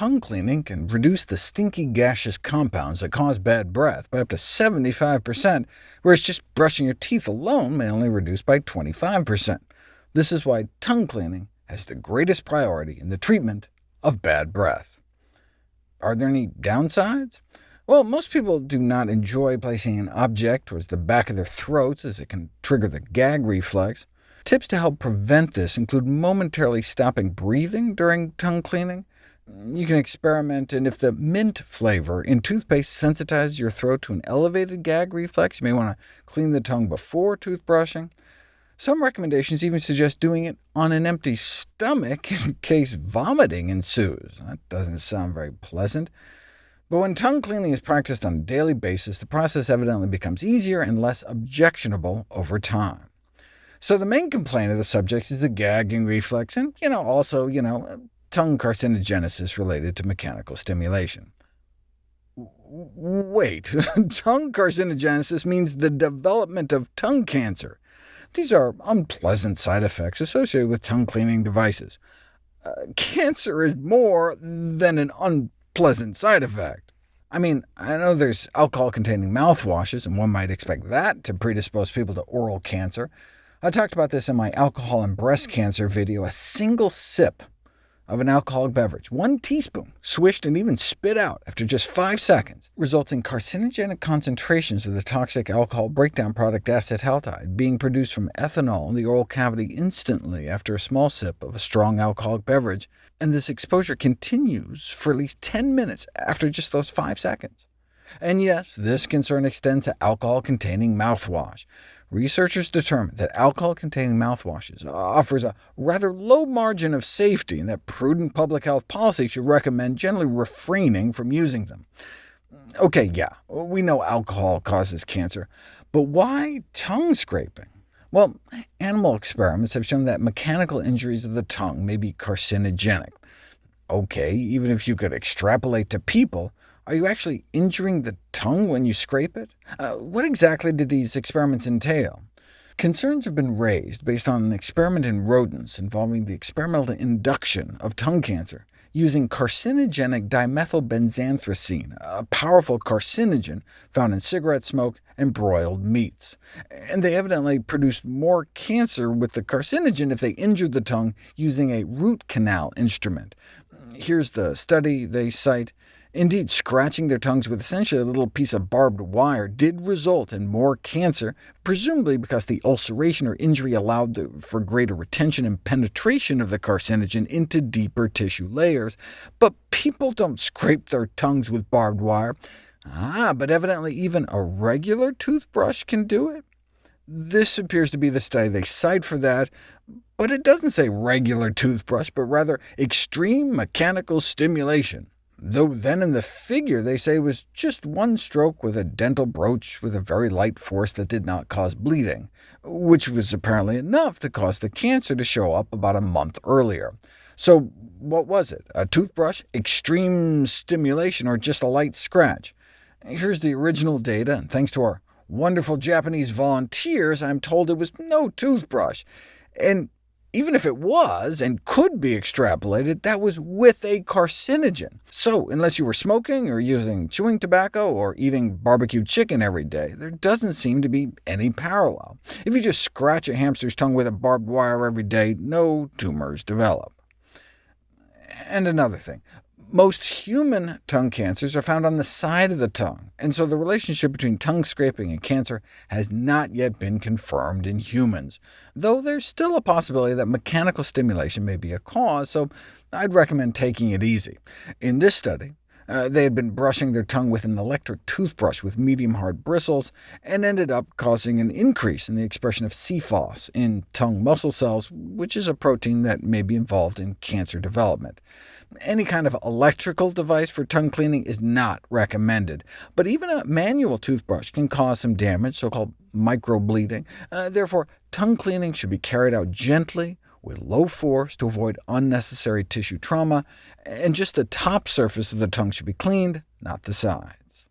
tongue cleaning can reduce the stinky gaseous compounds that cause bad breath by up to 75%, whereas just brushing your teeth alone may only reduce by 25%. This is why tongue cleaning has the greatest priority in the treatment of bad breath. Are there any downsides? Well, most people do not enjoy placing an object towards the back of their throats, as it can trigger the gag reflex. Tips to help prevent this include momentarily stopping breathing during tongue cleaning. You can experiment, and if the mint flavor in toothpaste sensitizes your throat to an elevated gag reflex, you may want to clean the tongue before toothbrushing. Some recommendations even suggest doing it on an empty stomach in case vomiting ensues. That doesn't sound very pleasant. But when tongue cleaning is practiced on a daily basis, the process evidently becomes easier and less objectionable over time. So the main complaint of the subjects is the gagging reflex, and you know, also you know, tongue carcinogenesis related to mechanical stimulation. Wait, tongue carcinogenesis means the development of tongue cancer. These are unpleasant side effects associated with tongue cleaning devices. Uh, cancer is more than an unpleasant side effect. I mean, I know there's alcohol-containing mouthwashes, and one might expect that to predispose people to oral cancer, I talked about this in my alcohol and breast cancer video. A single sip of an alcoholic beverage, one teaspoon, swished and even spit out after just 5 seconds, results in carcinogenic concentrations of the toxic alcohol breakdown product acetaldehyde being produced from ethanol in the oral cavity instantly after a small sip of a strong alcoholic beverage, and this exposure continues for at least 10 minutes after just those 5 seconds. And yes, this concern extends to alcohol-containing mouthwash. Researchers determined that alcohol-containing mouthwashes offers a rather low margin of safety, and that prudent public health policy should recommend generally refraining from using them. OK, yeah, we know alcohol causes cancer, but why tongue scraping? Well, animal experiments have shown that mechanical injuries of the tongue may be carcinogenic. OK, even if you could extrapolate to people, are you actually injuring the tongue when you scrape it? Uh, what exactly did these experiments entail? Concerns have been raised based on an experiment in rodents involving the experimental induction of tongue cancer using carcinogenic dimethylbenzanthracene, a powerful carcinogen found in cigarette smoke and broiled meats. And they evidently produced more cancer with the carcinogen if they injured the tongue using a root canal instrument. Here's the study they cite. Indeed, scratching their tongues with essentially a little piece of barbed wire did result in more cancer, presumably because the ulceration or injury allowed the, for greater retention and penetration of the carcinogen into deeper tissue layers. But people don't scrape their tongues with barbed wire. Ah, but evidently even a regular toothbrush can do it. This appears to be the study they cite for that, but it doesn't say regular toothbrush, but rather extreme mechanical stimulation though then in the figure they say was just one stroke with a dental broach with a very light force that did not cause bleeding, which was apparently enough to cause the cancer to show up about a month earlier. So what was it? A toothbrush, extreme stimulation, or just a light scratch? Here's the original data, and thanks to our wonderful Japanese volunteers, I'm told it was no toothbrush. And even if it was, and could be extrapolated, that was with a carcinogen. So unless you were smoking, or using chewing tobacco, or eating barbecued chicken every day, there doesn't seem to be any parallel. If you just scratch a hamster's tongue with a barbed wire every day, no tumors develop. And another thing, most human tongue cancers are found on the side of the tongue, and so the relationship between tongue scraping and cancer has not yet been confirmed in humans, though there's still a possibility that mechanical stimulation may be a cause, so I'd recommend taking it easy. In this study, uh, they had been brushing their tongue with an electric toothbrush with medium-hard bristles, and ended up causing an increase in the expression of c-Fos in tongue muscle cells, which is a protein that may be involved in cancer development. Any kind of electrical device for tongue cleaning is not recommended, but even a manual toothbrush can cause some damage, so-called microbleeding. Uh, therefore, tongue cleaning should be carried out gently, with low force to avoid unnecessary tissue trauma, and just the top surface of the tongue should be cleaned, not the sides.